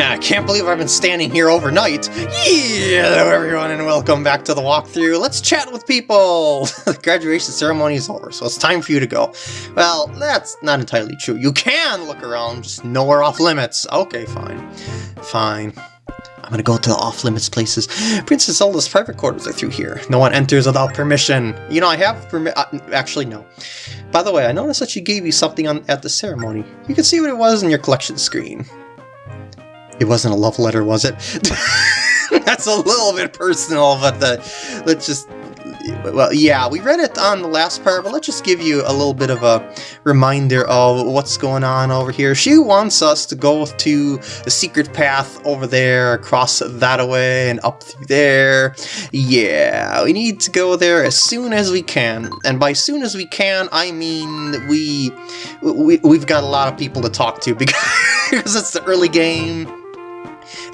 I can't believe I've been standing here overnight. Hello everyone and welcome back to the walkthrough. Let's chat with people. the graduation ceremony is over, so it's time for you to go. Well, that's not entirely true. You can look around, just nowhere off limits. Okay, fine. Fine. I'm gonna go to the off-limits places. Princess Zelda's private quarters are through here. No one enters without permission. You know, I have permi- uh, actually, no. By the way, I noticed that she gave you something on at the ceremony. You can see what it was in your collection screen. It wasn't a love letter, was it? That's a little bit personal, but the, let's just well, yeah, we read it on the last part, but let's just give you a little bit of a reminder of what's going on over here. She wants us to go to the secret path over there, across that way, and up through there. Yeah, we need to go there as soon as we can. And by soon as we can, I mean we, we we've got a lot of people to talk to because it's the early game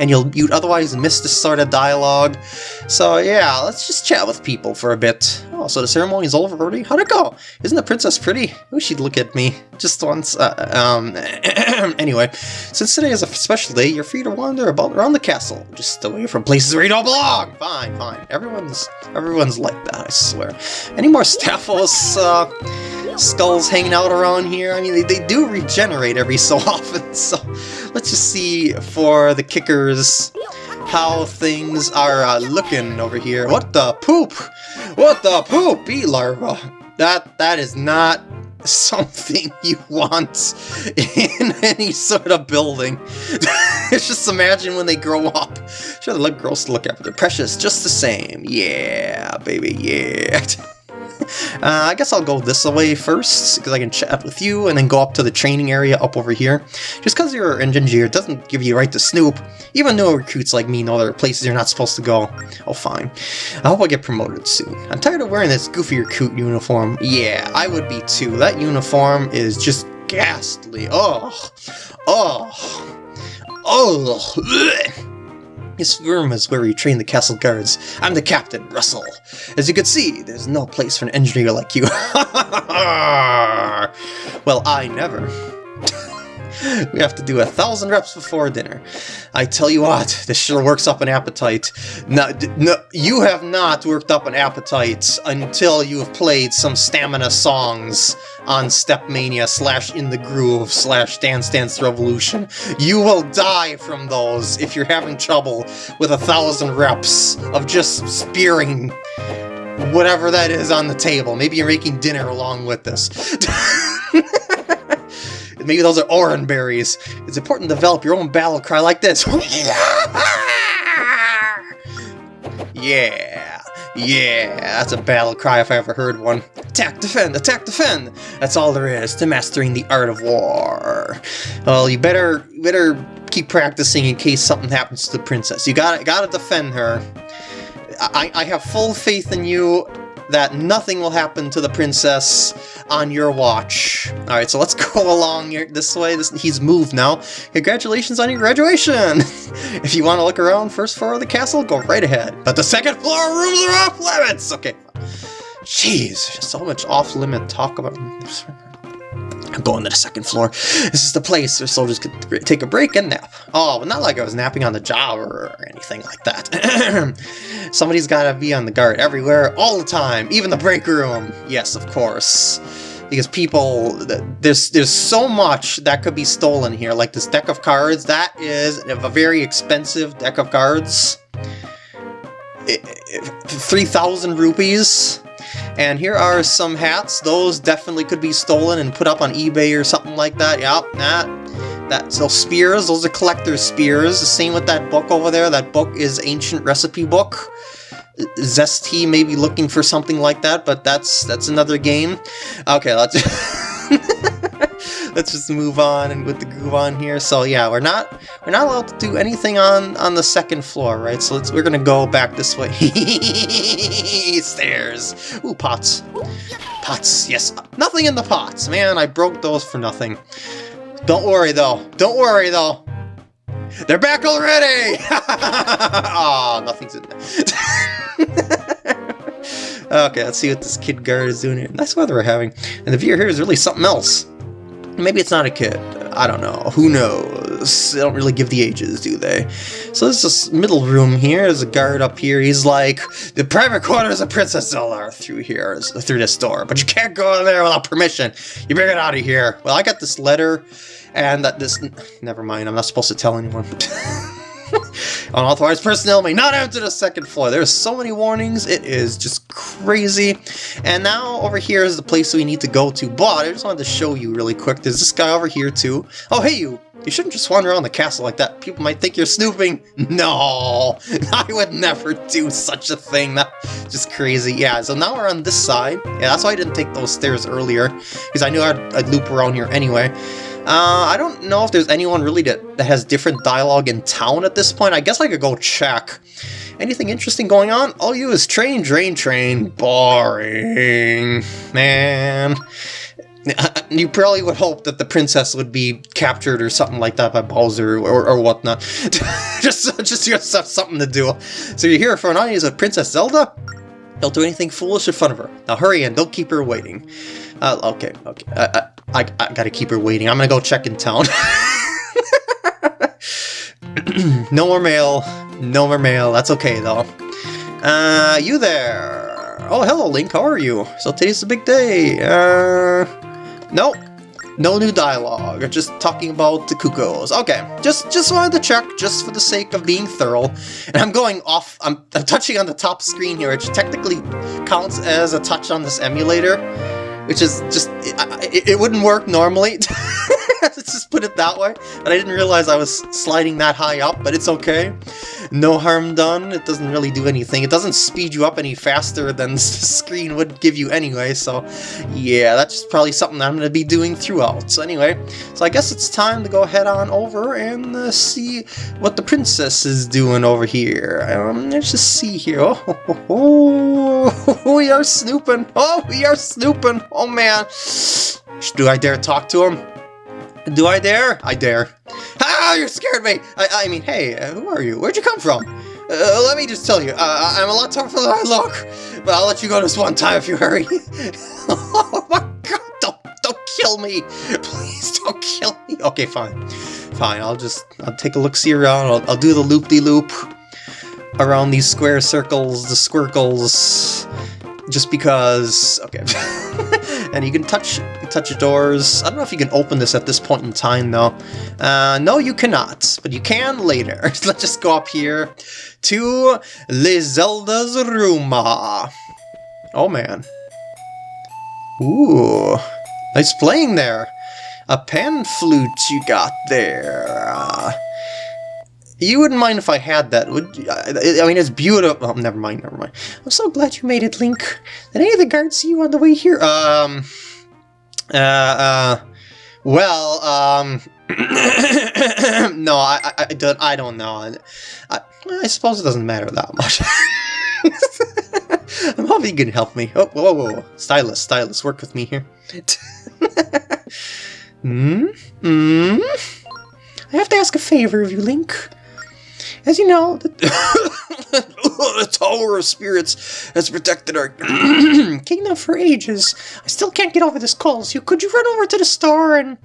and you'll you'd otherwise miss this sort of dialogue. So yeah, let's just chat with people for a bit. Oh, so the ceremony's over already? How'd it go? Isn't the princess pretty? Oh, she'd look at me just once. Uh, um, anyway, since today is a special day, you're free to wander about around the castle, just away from places where you don't belong. Fine, fine. Everyone's everyone's like that, I swear. Any more Stalfos uh, skulls hanging out around here? I mean, they, they do regenerate every so often, so let's just see for the kickers how things are uh, looking over here. What the poop? What the poop, bee larva? That that is not something you want in any sort of building. just imagine when they grow up. Sure, they look gross to look at, but they're precious just the same. Yeah, baby, yeah. Uh, I guess I'll go this way first, because I can chat with you, and then go up to the training area up over here. Just because you're an engineer doesn't give you right to snoop. Even though recruits like me know there are places you're not supposed to go. Oh, fine. I hope I get promoted soon. I'm tired of wearing this goofy recruit uniform. Yeah, I would be too. That uniform is just ghastly. Oh, oh, oh. This room is where we train the castle guards. I'm the captain, Russell. As you can see, there's no place for an engineer like you. well, I never. We have to do a thousand reps before dinner. I tell you what, this sure works up an appetite. No, no, you have not worked up an appetite until you have played some stamina songs on Stepmania slash In the Groove slash Dance Dance Revolution. You will die from those if you're having trouble with a thousand reps of just spearing whatever that is on the table. Maybe you're making dinner along with this. Maybe those are oran berries. It's important to develop your own battle cry like this. yeah, yeah, that's a battle cry if I ever heard one. Attack, defend, attack, defend! That's all there is to mastering the art of war. Well, you better, better keep practicing in case something happens to the princess. You gotta, gotta defend her. I, I have full faith in you that nothing will happen to the princess on your watch. Alright, so let's go along here, this way. This, he's moved now. Congratulations on your graduation! if you want to look around first floor of the castle, go right ahead. But the second floor rooms are off limits! Okay. Jeez, so much off-limit talk about... Going to the second floor. This is the place where soldiers could take a break and nap. Oh, but not like I was napping on the job or anything like that. Somebody's got to be on the guard everywhere, all the time, even the break room. Yes, of course. Because people, there's there's so much that could be stolen here. Like this deck of cards, that is a very expensive deck of cards. 3,000 rupees. And here are some hats. Those definitely could be stolen and put up on eBay or something like that. Yep, that. That, so spears, those are collector's spears. The same with that book over there. That book is ancient recipe book. Zesty may be looking for something like that, but that's that's another game. Okay, let's let's just move on and with the groove on here. So yeah, we're not we're not allowed to do anything on on the second floor, right? So let's we're gonna go back this way. Stairs. Ooh, pots. Pots. Yes, nothing in the pots. Man, I broke those for nothing. Don't worry though. Don't worry though. They're back already! oh, nothing's in there. okay, let's see what this kid guard is doing here. Nice weather we're having. And the view here is really something else. Maybe it's not a kid. I don't know. Who knows? They don't really give the ages, do they? So there's this middle room here. There's a guard up here. He's like, the private quarters of Princess Zelda through here, through this door. But you can't go in there without permission. You bring it out of here. Well, I got this letter and that this... Never mind, I'm not supposed to tell anyone. Unauthorized personnel may not enter the second floor. There's so many warnings, it is just crazy. And now over here is the place we need to go to, but I just wanted to show you really quick. There's this guy over here too. Oh, hey you! You shouldn't just wander around the castle like that. People might think you're snooping. No, I would never do such a thing. That's just crazy. Yeah, so now we're on this side. Yeah, that's why I didn't take those stairs earlier, because I knew I'd, I'd loop around here anyway. Uh, I don't know if there's anyone really that, that has different dialogue in town at this point. I guess I could go check. Anything interesting going on? All you is train, drain, train. Boring. Man. You probably would hope that the princess would be captured or something like that by Bowser or, or whatnot. just, just to have something to do. So you're here for an audience of Princess Zelda? Don't do anything foolish in front of her. Now hurry and don't keep her waiting. Uh, okay, okay. I, I, I gotta keep her waiting. I'm gonna go check in town. no more mail. No more mail. That's okay, though. Uh, you there. Oh, hello, Link. How are you? So today's a big day. Uh, nope. No new dialogue, just talking about the Cuccos. Okay, just just wanted to check, just for the sake of being thorough. And I'm going off, I'm, I'm touching on the top screen here, which technically counts as a touch on this emulator which is just, it, it wouldn't work normally. Let's just put it that way. And I didn't realize I was sliding that high up, but it's okay. No harm done. It doesn't really do anything. It doesn't speed you up any faster than the screen would give you anyway, so yeah, that's probably something I'm going to be doing throughout. So anyway, so I guess it's time to go head on over and uh, see what the princess is doing over here. Um, let's just see here. Oh, oh, oh, we are snooping. Oh, we are snooping. Oh man. Do I dare talk to him? Do I dare? I dare. Ah, you scared me! I, I mean, hey, uh, who are you? Where'd you come from? Uh, let me just tell you, uh, I'm a lot tougher than I look, but I'll let you go this one time if you hurry. oh my god, don't, don't kill me! Please don't kill me! Okay, fine. Fine, I'll just, I'll take a look-see around, I'll, I'll do the loop-de-loop -loop around these square circles, the squircles, just because... Okay. and you can touch you touch doors. I don't know if you can open this at this point in time, though. Uh, no, you cannot, but you can later. Let's just go up here to Le Zelda's room. Oh, man. Ooh, nice playing there. A pan flute you got there. You wouldn't mind if I had that, would you? I mean, it's beautiful. Oh, never mind, never mind. I'm so glad you made it, Link. Did any of the guards see you on the way here? Um, uh, uh, well, um, no, I, I, I, don't, I don't know. I, I suppose it doesn't matter that much. I'm hoping you can help me. Oh, whoa, whoa, whoa. Stylus, stylus, work with me here. Hmm? Hmm? I have to ask a favor of you, Link. As you know, the, the Tower of Spirits has protected our kingdom for ages. I still can't get over this cold, so could you run over to the store and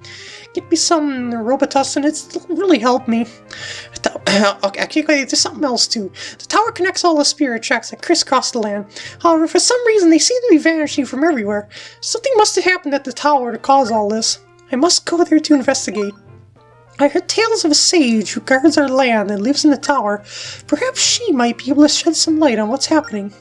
get me some Robitussin? It's really helped me. Okay, actually, there's something else too. The tower connects all the spirit tracks that crisscross the land. However, for some reason, they seem to be vanishing from everywhere. Something must have happened at the tower to cause all this. I must go there to investigate. I heard tales of a sage who guards our land and lives in the tower. Perhaps she might be able to shed some light on what's happening.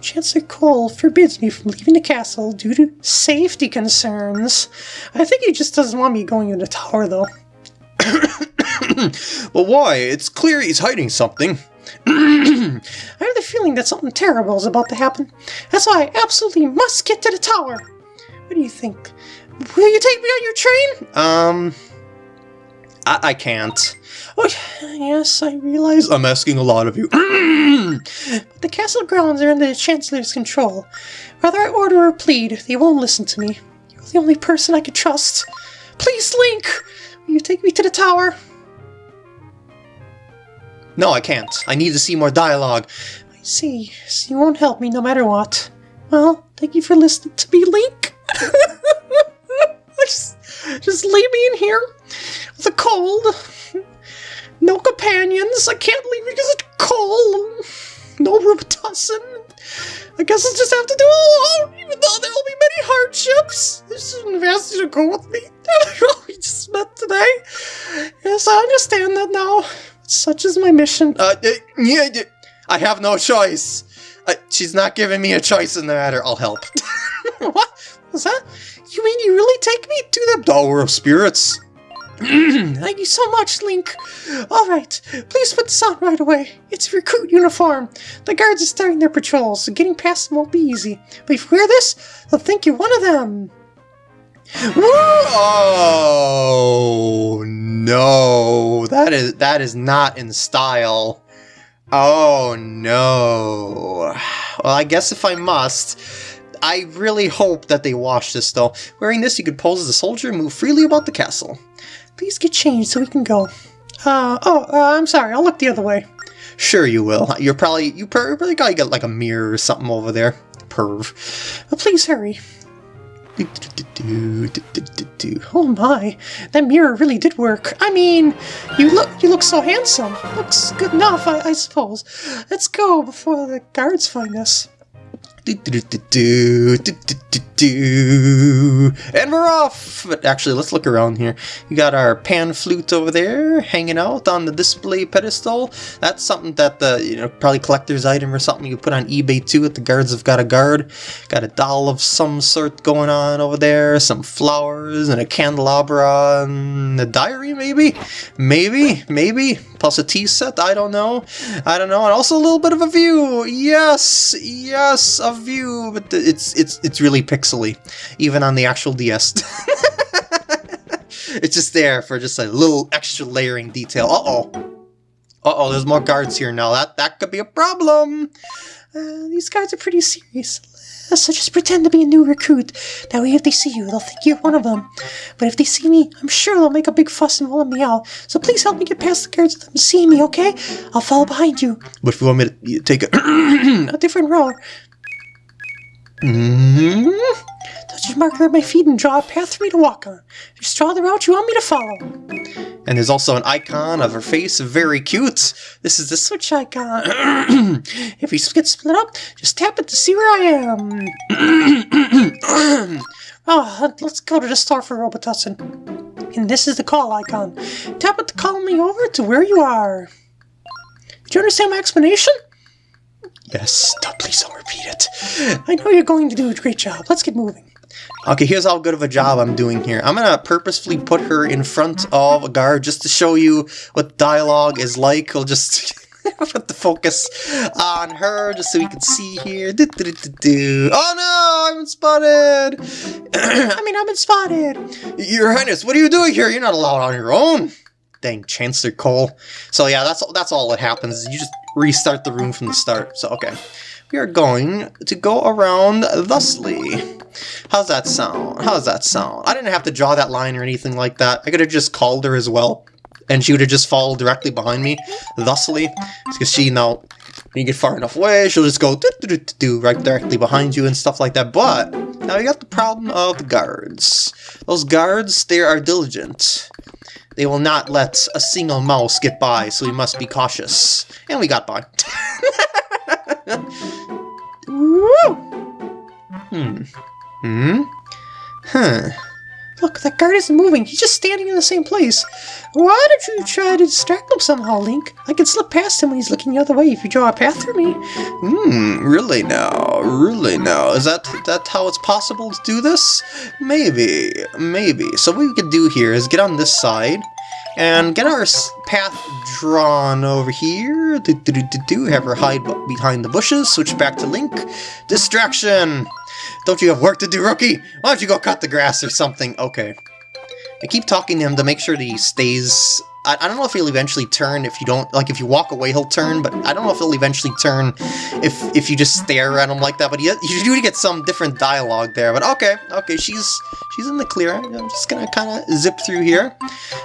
Chancellor Cole forbids me from leaving the castle due to safety concerns. I think he just doesn't want me going in the tower, though. but why? It's clear he's hiding something. I have the feeling that something terrible is about to happen. That's why I absolutely must get to the tower. What do you think? Will you take me on your train? Um... I, I can't. Oh, yes, I realize I'm asking a lot of you. but the castle grounds are in the Chancellor's control. Whether I order or plead, they won't listen to me. You're the only person I can trust. Please, Link! Will you take me to the tower? No, I can't. I need to see more dialogue. I see. So you won't help me no matter what. Well, thank you for listening to me, Link. just, just leave me in here the cold. No companions. I can't leave because it's cold. No Robitussin. I guess I'll just have to do it alone, even though there will be many hardships. This shouldn't have asked you to go with me. we just met today. Yes, I understand that now. Such is my mission. Uh, uh, yeah, yeah, I have no choice. Uh, she's not giving me a choice in the matter. I'll help. what was that? You mean you really take me to the Tower of Spirits? Thank you so much, Link. All right, please put this on right away. It's a recruit uniform. The guards are starting their patrols, so getting past them won't be easy. But if you wear this, they'll think you're one of them. Oh no, that is that is not in style. Oh no. Well, I guess if I must, I really hope that they wash this though. Wearing this, you could pose as a soldier and move freely about the castle. Please get changed so we can go. Uh, oh, uh, I'm sorry, I'll look the other way. Sure you will. You're probably, you probably get like a mirror or something over there. Perv. Uh, please hurry. Oh my, that mirror really did work. I mean, you look you look so handsome. Looks good enough, I, I suppose. Let's go before the guards find us. And we're off! But actually, let's look around here. You got our pan flute over there, hanging out on the display pedestal. That's something that the, you know, probably collector's item or something you put on eBay too if the guards have got a guard. Got a doll of some sort going on over there, some flowers and a candelabra and a diary maybe? Maybe, maybe. Plus a tea set, I don't know. I don't know. And also a little bit of a view. Yes, yes, a view, but it's it's it's really pixely, even on the actual DS. it's just there for just a little extra layering detail. Uh-oh. Uh-oh, there's more guards here now. That, that could be a problem. Uh, these guys are pretty serious. So just pretend to be a new recruit. That way if they see you, they'll think you're one of them. But if they see me, I'm sure they'll make a big fuss and roll me out. So please help me get past the guards let them see me, okay? I'll follow behind you. But if you want me to take a, a different route. Mm hmm Touch your marker at my feet and draw a path for me to walk on. Just draw the route you want me to follow. And there's also an icon of her face, very cute. This is the switch icon. if you get split up, just tap it to see where I am. oh, let's go to the store for Robitussin. And this is the call icon. Tap it to call me over to where you are. Did you understand my explanation? Yes, please don't repeat it. I know you're going to do a great job. Let's get moving. Okay, here's how good of a job I'm doing here. I'm gonna purposefully put her in front of a guard just to show you what dialogue is like. I'll just put the focus on her just so we can see here. Do, do, do, oh no, I've been spotted! I mean, I've been spotted! Your Highness, what are you doing here? You're not allowed on your own! Dang, Chancellor Cole. So yeah, that's, that's all that happens. You just restart the room from the start. So, okay. We are going to go around thusly. How's that sound? How's that sound? I didn't have to draw that line or anything like that. I could have just called her as well. And she would have just followed directly behind me, thusly. Because she now, when you get far enough away, she'll just go do, do, do, do, right directly behind you and stuff like that. But, now you got the problem of the guards. Those guards, they are diligent. They will not let a single mouse get by, so we must be cautious. And we got by. hmm. Hmm? Huh. Look, that guard isn't moving. He's just standing in the same place. Why don't you try to distract him somehow, Link? I can slip past him when he's looking the other way if you draw a path for me. Hmm, really now? Really now? Is that that how it's possible to do this? Maybe, maybe. So what we could do here is get on this side, and get our path drawn over here. Do, do, do, do, do. Have her hide behind the bushes. Switch back to Link. Distraction! Don't you have work to do, rookie? Why don't you go cut the grass or something? Okay. I keep talking to him to make sure that he stays I, I don't know if he'll eventually turn if you don't, like if you walk away he'll turn, but I don't know if he'll eventually turn if if you just stare at him like that, but you, you do get some different dialogue there, but okay, okay, she's she's in the clear. I'm just gonna kind of zip through here.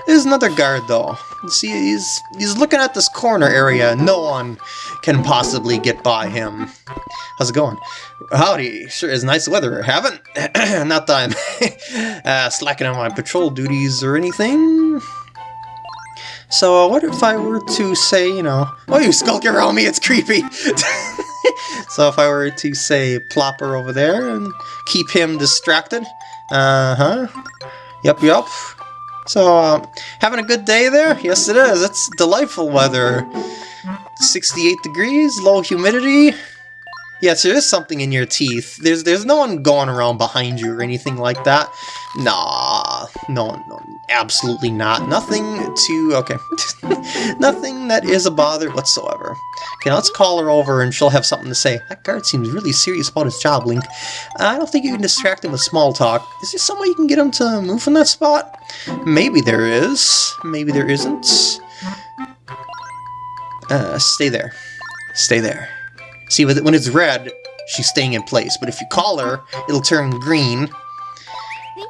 There's another guard though. See, he's he's looking at this corner area. No one can possibly get by him. How's it going? Howdy, sure is nice weather, haven't? Not that I'm uh, slacking on my patrol duties or anything. So what if I were to say, you know, oh, you skulk around me, it's creepy. so if I were to say plop her over there and keep him distracted. Uh-huh. Yep, yep. So, um, having a good day there? Yes, it is. It's delightful weather. 68 degrees, low humidity. Yes, there is something in your teeth. There's there's no one going around behind you or anything like that. Nah, no, no, absolutely not. Nothing to, okay. Nothing that is a bother whatsoever. Okay, let's call her over and she'll have something to say. That guard seems really serious about his job, Link. I don't think you can distract him with small talk. Is there some way you can get him to move from that spot? Maybe there is. Maybe there isn't. Uh, stay there. Stay there. See, when it's red, she's staying in place. But if you call her, it'll turn green.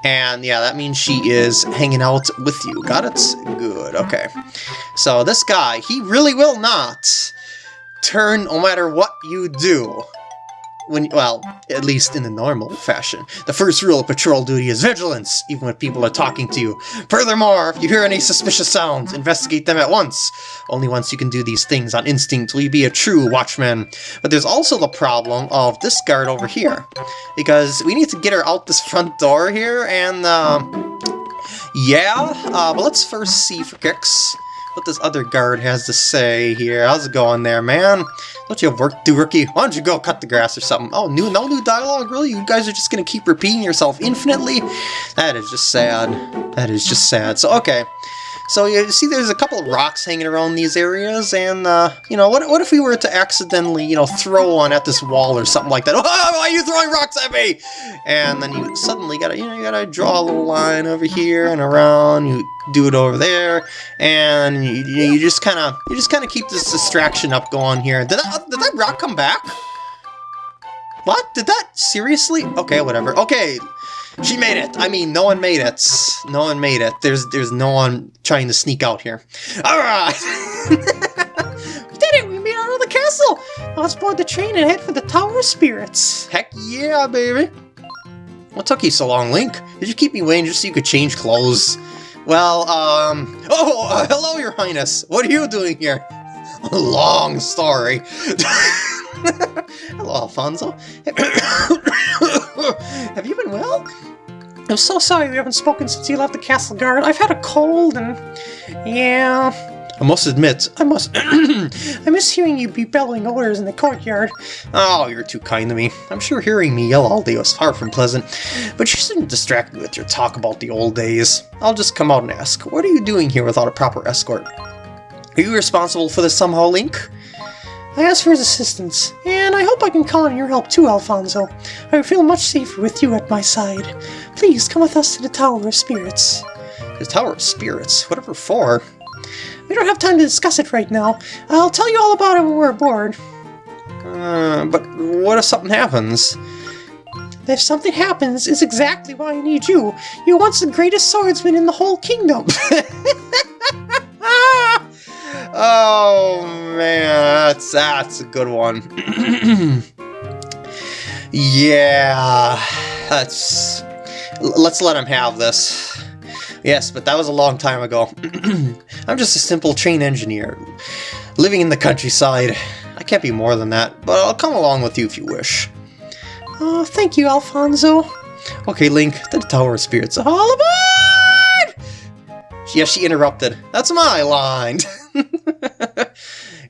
And yeah, that means she is hanging out with you. Got it? Good, okay. So this guy, he really will not turn no matter what you do when well, at least in the normal fashion. The first rule of patrol duty is vigilance, even when people are talking to you. Furthermore, if you hear any suspicious sounds, investigate them at once. Only once you can do these things on instinct will you be a true watchman. But there's also the problem of this guard over here, because we need to get her out this front door here, and uh, yeah, uh, but let's first see for kicks what this other guard has to say here. How's it going there, man? Don't you have work to do, rookie? Why don't you go cut the grass or something? Oh, new, no new dialogue, really? You guys are just gonna keep repeating yourself infinitely? That is just sad. That is just sad. So, okay. So you see there's a couple of rocks hanging around these areas, and, uh, you know, what, what if we were to accidentally, you know, throw one at this wall or something like that? Oh, why are you throwing rocks at me? And then you suddenly gotta, you know, you gotta draw a little line over here and around, you do it over there, and you, you just kind of, you just kind of keep this distraction up going here. Did that, did that rock come back? What? Did that? Seriously? Okay, whatever. Okay, she made it! I mean, no one made it. No one made it. There's there's no one trying to sneak out here. Alright! we did it! We made out of the castle! Let's board the train and head for the Tower of Spirits. Heck yeah, baby! What took you so long, Link? Did you keep me waiting just so you could change clothes? Well, um... Oh, uh, hello, your highness! What are you doing here? Long story. hello, Alfonso. Have you been well? I'm so sorry we haven't spoken since you left the castle guard. I've had a cold and... yeah... I must admit, I must... I miss hearing you be bellowing orders in the courtyard. Oh, you're too kind to me. I'm sure hearing me yell all day was far from pleasant, but you shouldn't distract me with your talk about the old days. I'll just come out and ask, what are you doing here without a proper escort? Are you responsible for this somehow, Link? I asked for his assistance, and I hope I can count on your help too, Alfonso. I would feel much safer with you at my side. Please come with us to the Tower of Spirits. The Tower of Spirits? Whatever for? We don't have time to discuss it right now. I'll tell you all about it when we're aboard. Uh, but what if something happens? If something happens, is exactly why I need you. You're once the greatest swordsman in the whole kingdom. that's a good one. yeah, that's. Let's let him have this. Yes, but that was a long time ago. I'm just a simple train engineer, living in the countryside. I can't be more than that, but I'll come along with you if you wish. Oh, thank you, Alfonso. Okay, Link, the Tower of Spirits. All aboard! Yeah, she interrupted. That's my line.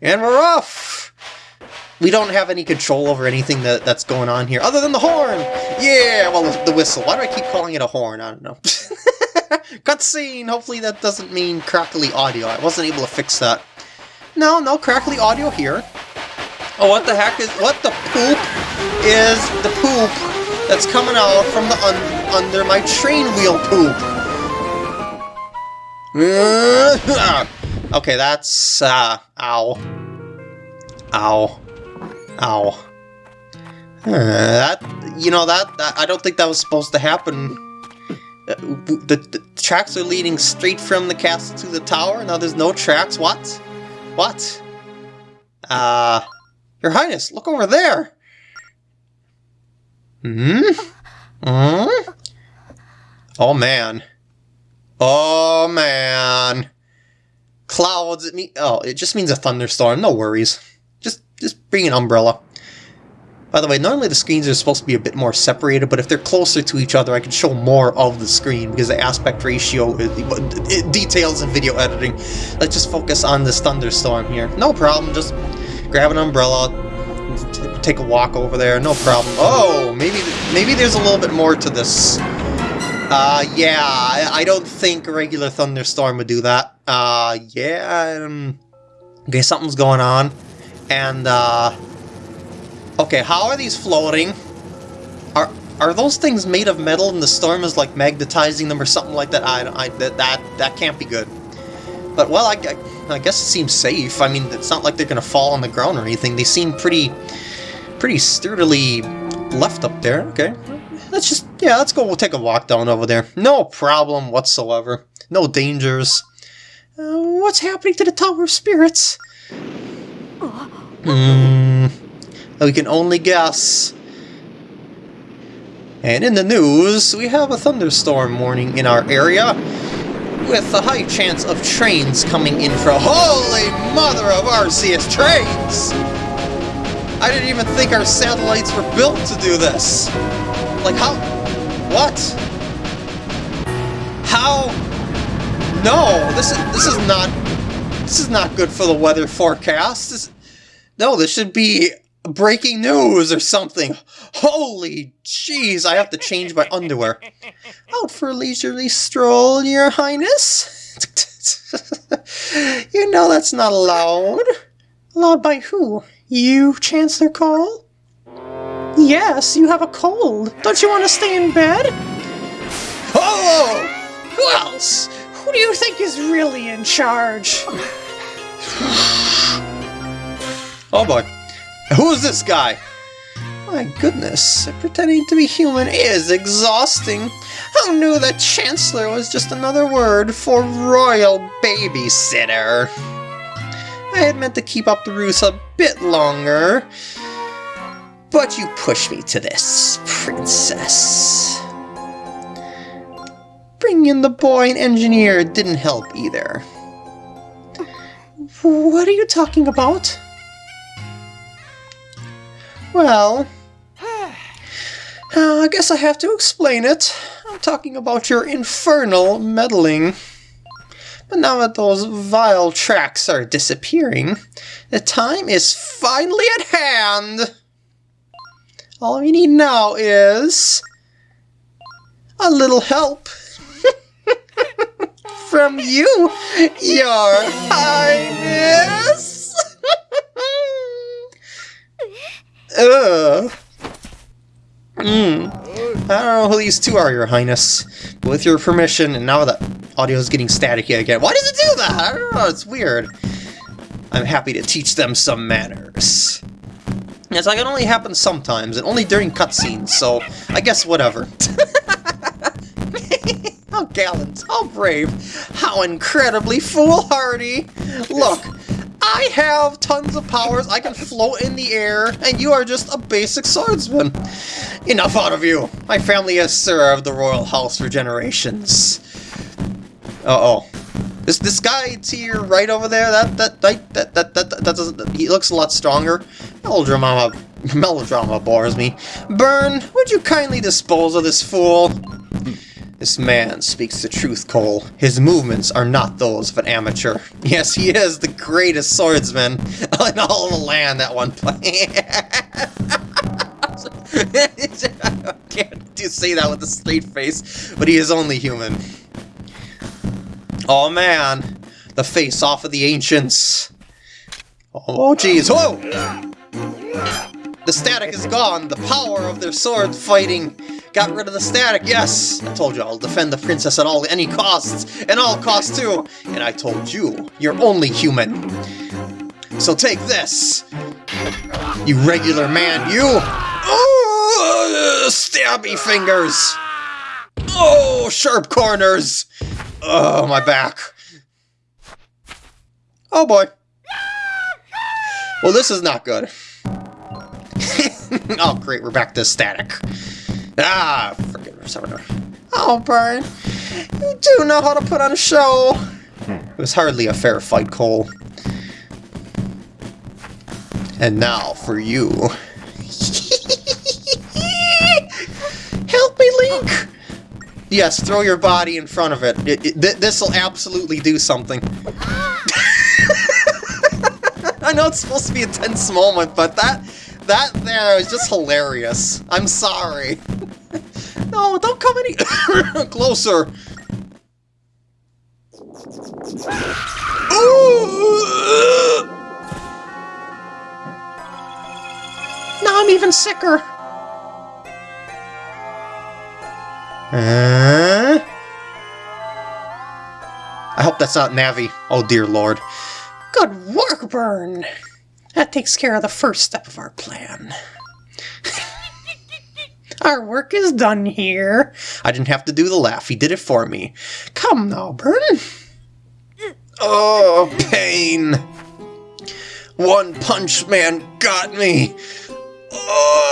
and we're off! We don't have any control over anything that, that's going on here, other than the horn! Yeah, well, the, whistle. Why do I keep calling it a horn? I don't know. Cutscene! Hopefully that doesn't mean crackly audio. I wasn't able to fix that. No, no crackly audio here. Oh, what the heck is... What the poop is the poop that's coming out from the un, under my train wheel poop? Okay, that's, uh, ow. Ow. Ow. Uh, that, you know, that, that, I don't think that was supposed to happen. Uh, the, the, tracks are leading straight from the castle to the tower, now there's no tracks, what? What? Uh, Your Highness, look over there! Hmm? Hmm? Oh man. Oh man. clouds, it mean oh, it just means a thunderstorm. No worries. Just bring an umbrella. By the way, normally the screens are supposed to be a bit more separated, but if they're closer to each other, I can show more of the screen because the aspect ratio it, details in video editing. Let's just focus on this thunderstorm here. No problem, just grab an umbrella, take a walk over there, no problem. Oh, maybe maybe there's a little bit more to this. Uh, yeah, I, I don't think a regular thunderstorm would do that. Uh, yeah, um, okay, something's going on. And, uh, okay, how are these floating? Are are those things made of metal and the storm is like magnetizing them or something like that? I, I that, that, that can't be good. But, well, I, I, I guess it seems safe. I mean, it's not like they're to fall on the ground or anything. They seem pretty, pretty sturdily left up there. Okay, let's just, yeah, let's go we'll take a walk down over there. No problem whatsoever. No dangers. Uh, what's happening to the Tower of Spirits? Hmm, we can only guess. And in the news, we have a thunderstorm warning in our area, with a high chance of trains coming in from... Holy mother of Arceus, trains! I didn't even think our satellites were built to do this. Like, how... What? How... No, this is this is not this is not good for the weather forecast. This, no, this should be breaking news or something. Holy jeez, I have to change my underwear. Out for a leisurely stroll, your highness? you know that's not allowed. Allowed by who? You, Chancellor Cole? Yes, you have a cold. Don't you want to stay in bed? Oh! Who else? Who do you think is really in charge? Oh boy. Who's this guy? My goodness, pretending to be human is exhausting. Who knew that Chancellor was just another word for royal babysitter? I had meant to keep up the ruse a bit longer. But you pushed me to this, princess. Bringing in the boy and engineer didn't help either. What are you talking about? Well, uh, I guess I have to explain it. I'm talking about your infernal meddling. But now that those vile tracks are disappearing, the time is finally at hand! All we need now is... a little help. From you, your highness! Ugh. Mm. I don't know who these two are, your highness. But with your permission, and now the audio is getting staticky again. Why does it do that? I don't know, it's weird. I'm happy to teach them some manners. Yes, like it only happens sometimes, and only during cutscenes, so I guess whatever. how gallant, how brave, how incredibly foolhardy! Look, I have tons of powers, I can float in the air, and you are just a basic swordsman. Enough out of you! My family has served the royal house for generations. Uh-oh. This this guy to your right over there, that that that that that that, that doesn't he looks a lot stronger. Melodrama melodrama bores me. Byrne, would you kindly dispose of this fool? This man speaks the truth, Cole. His movements are not those of an amateur. Yes, he is the greatest swordsman in all the land That one point. Can't do say that with a straight face, but he is only human. Oh man, the face off of the ancients. Oh jeez, whoa! The static is gone, the power of their sword fighting got rid of the static, yes! I told you I'll defend the princess at all any costs, and all costs too! And I told you, you're only human. So take this! You regular man, you! Oh, stabby fingers! Oh, sharp corners! Oh, my back. Oh boy. Well, this is not good. oh, great, we're back to static. Ah, forget it. Oh, Byrne, you do know how to put on a show. It was hardly a fair fight, Cole. And now for you. Help me, Link! Yes, throw your body in front of it. it, it th this'll absolutely do something. I know it's supposed to be a tense moment, but that that there is just hilarious. I'm sorry. No, don't come any closer. Ooh! Now I'm even sicker. Uh? I hope that's not Navi. Oh dear lord. Good work, Byrne! That takes care of the first step of our plan. Our work is done here. I didn't have to do the laugh, he did it for me. Come now, Byrne. Oh, pain! One Punch Man got me! Oh.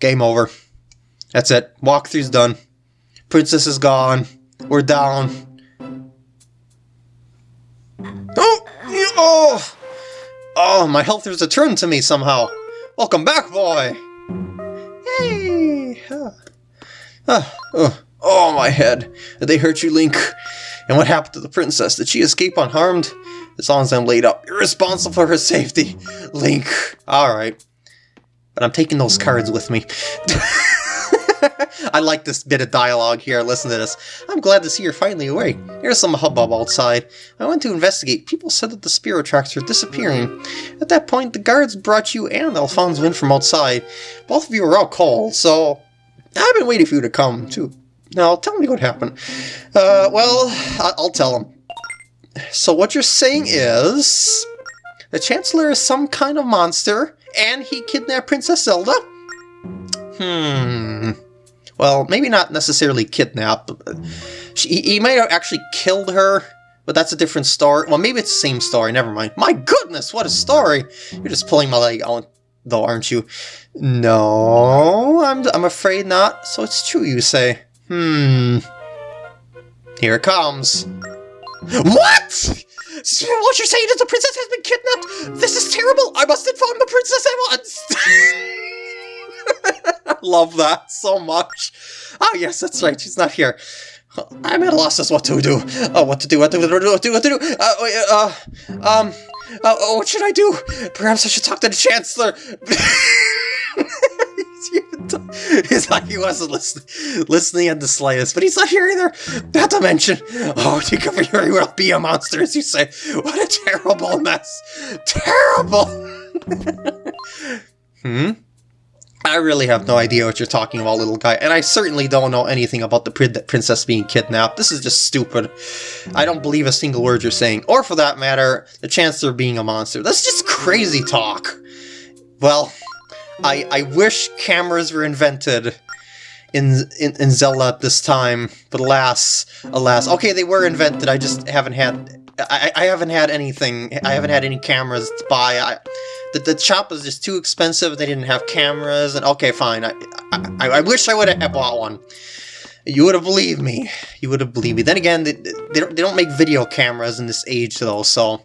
Game over. That's it. Walkthrough's done. Princess is gone. We're down. Oh! Oh! Oh, my health has returned to me somehow. Welcome back, boy! Yay! Uh, uh, oh, my head. Did they hurt you, Link? And what happened to the princess? Did she escape unharmed? As long as I'm laid up, you're responsible for her safety. Link. Alright. But I'm taking those cards with me. I like this bit of dialogue here. Listen to this. I'm glad to see you're finally awake. There's some hubbub outside. I went to investigate. People said that the spirit tracks are disappearing. At that point, the guards brought you and Alfonso in from outside. Both of you are out cold, so I've been waiting for you to come, too. Now, tell me what happened. Uh, well, I'll tell him. So what you're saying is... The Chancellor is some kind of monster, and he kidnapped Princess Zelda? Hmm... Well, maybe not necessarily kidnapped. She, he might have actually killed her, but that's a different story. Well, maybe it's the same story, never mind. My goodness, what a story! You're just pulling my leg out, though, aren't you? No, I'm, I'm afraid not. So it's true, you say. Hmm... Here it comes. What?! What you're saying is the princess has been kidnapped? This is terrible! I must inform the princess at once! Love that so much. Oh yes, that's right, she's not here. I'm at a loss as what to do. Oh, what to do, what to do, what to do, what to do, to. Uh, uh, um, uh, what should I do? Perhaps I should talk to the Chancellor. He's like he wasn't listening, listening in the slightest, but he's not here either. Not to mention, oh, you could very well be a monster, as you say. What a terrible mess. Terrible. hmm? I really have no idea what you're talking about, little guy, and I certainly don't know anything about the princess being kidnapped. This is just stupid. I don't believe a single word you're saying, or for that matter, the Chancellor being a monster. That's just crazy talk. Well, I, I wish cameras were invented in, in, in Zelda at this time, but alas, alas. Okay, they were invented, I just haven't had... I, I haven't had anything, I haven't had any cameras to buy. I, the, the shop was just too expensive, they didn't have cameras, and okay, fine. I, I, I wish I would have bought one. You would have believed me. You would have believed me. Then again, they, they, don't, they don't make video cameras in this age, though, so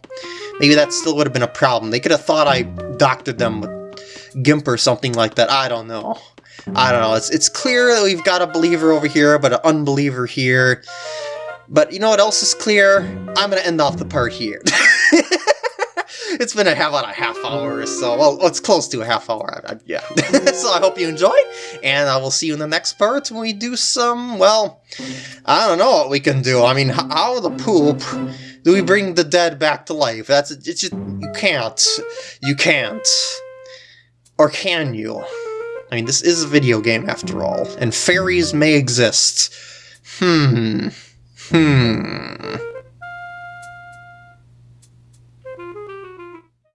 maybe that still would have been a problem. They could have thought I doctored them with GIMP or something like that. I don't know. I don't know. It's, it's clear that we've got a believer over here, but an unbeliever here. But you know what else is clear? I'm going to end off the part here. it's been a, about a half hour or so. Well, it's close to a half hour, I, I, yeah. so I hope you enjoy, and I will see you in the next part when we do some, well, I don't know what we can do. I mean, how the poop do we bring the dead back to life? That's, it's just, you can't. You can't. Or can you? I mean, this is a video game after all, and fairies may exist. Hmm. Hmm.